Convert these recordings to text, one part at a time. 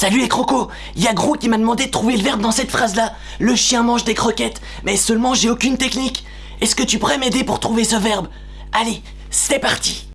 Salut les crocos Il y a Gros qui m'a demandé de trouver le verbe dans cette phrase-là. Le chien mange des croquettes, mais seulement j'ai aucune technique. Est-ce que tu pourrais m'aider pour trouver ce verbe? Allez, c'est parti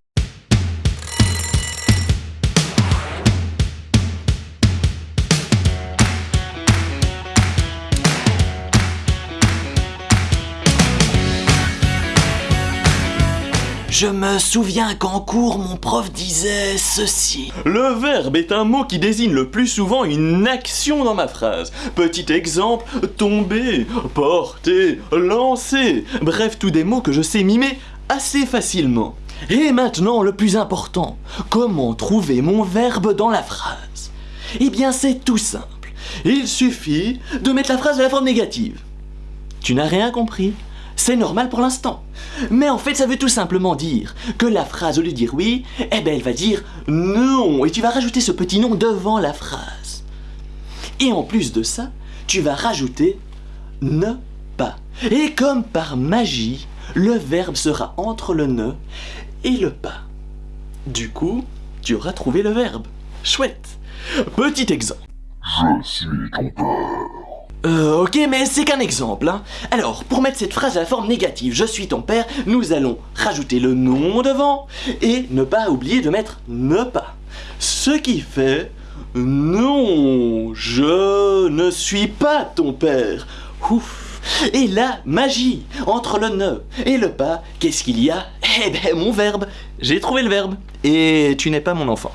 Je me souviens qu'en cours, mon prof disait ceci. Le verbe est un mot qui désigne le plus souvent une action dans ma phrase. Petit exemple, tomber, porter, lancer. Bref, tous des mots que je sais mimer assez facilement. Et maintenant, le plus important, comment trouver mon verbe dans la phrase? Eh bien, c'est tout simple. Il suffit de mettre la phrase à la forme négative. Tu n'as rien compris? C'est normal pour l'instant. Mais en fait, ça veut tout simplement dire que la phrase, au lieu de dire oui, eh ben, elle va dire non. Et tu vas rajouter ce petit nom devant la phrase. Et en plus de ça, tu vas rajouter ne pas. Et comme par magie, le verbe sera entre le ne et le pas. Du coup, tu auras trouvé le verbe. Chouette. Petit exemple. Je suis ton père. Euh, ok, mais c'est qu'un exemple. Hein. Alors, pour mettre cette phrase à la forme négative, je suis ton père, nous allons rajouter le nom devant et ne pas oublier de mettre ne pas. Ce qui fait non, je ne suis pas ton père. Ouf. Et là, magie, entre le ne et le pas, qu'est-ce qu'il y a? Eh ben, mon verbe. J'ai trouvé le verbe. Et tu n'es pas mon enfant.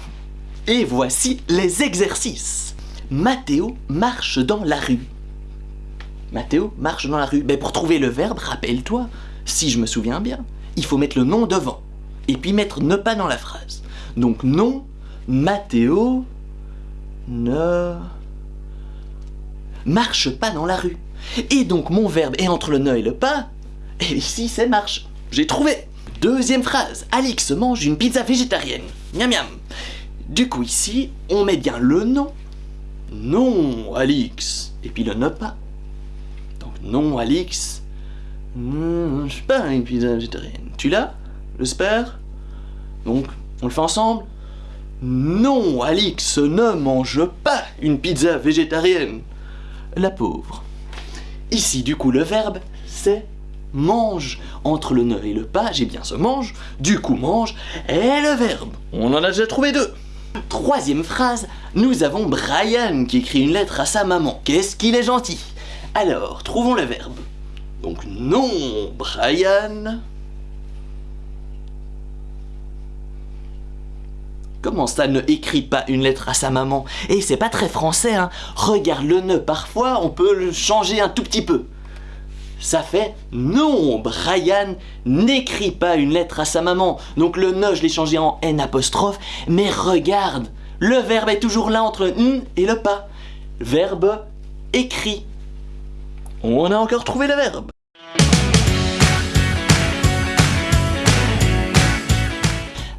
Et voici les exercices. Mathéo marche dans la rue. Mathéo marche dans la rue. Mais pour trouver le verbe, rappelle-toi, si je me souviens bien, il faut mettre le nom devant. Et puis mettre ne pas dans la phrase. Donc non, Mathéo ne marche pas dans la rue. Et donc mon verbe est entre le ne et le pas. Et ici c'est marche. J'ai trouvé. Deuxième phrase. Alix mange une pizza végétarienne. Miam miam. Du coup ici, on met bien le nom. Non, Alix. Et puis le ne pas. Non, Alix. Hmm, je sais pas une pizza végétarienne. Tu l'as J'espère Donc, on le fait ensemble? Non, Alix ne mange pas une pizza végétarienne. La pauvre. Ici, du coup, le verbe, c'est mange. Entre le ne et le pas, j'ai bien ce mange, du coup mange, et le verbe. On en a déjà trouvé deux. Troisième phrase, nous avons Brian qui écrit une lettre à sa maman. Qu'est-ce qu'il est gentil alors, trouvons le verbe. Donc non, Brian. Comment ça ne écrit pas une lettre à sa maman? Et c'est pas très français, hein. Regarde le ne, parfois on peut le changer un tout petit peu. Ça fait non, Brian n'écrit pas une lettre à sa maman. Donc le ne, je l'ai changé en N apostrophe. Mais regarde, le verbe est toujours là entre n et le pas. Verbe écrit. On a encore trouvé le verbe.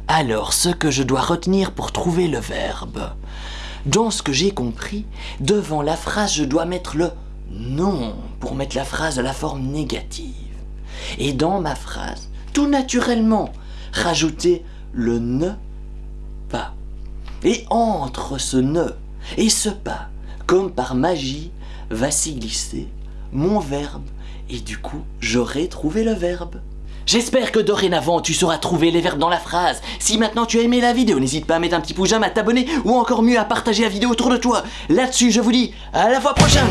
Alors, ce que je dois retenir pour trouver le verbe. Dans ce que j'ai compris, devant la phrase, je dois mettre le non pour mettre la phrase à la forme négative. Et dans ma phrase, tout naturellement, rajouter le ne pas. Et entre ce ne et ce pas, comme par magie, va s'y glisser mon verbe, et du coup, j'aurai trouvé le verbe. J'espère que dorénavant tu sauras trouver les verbes dans la phrase. Si maintenant tu as aimé la vidéo, n'hésite pas à mettre un petit pouce à t'abonner ou encore mieux à partager la vidéo autour de toi. Là-dessus, je vous dis à la fois prochaine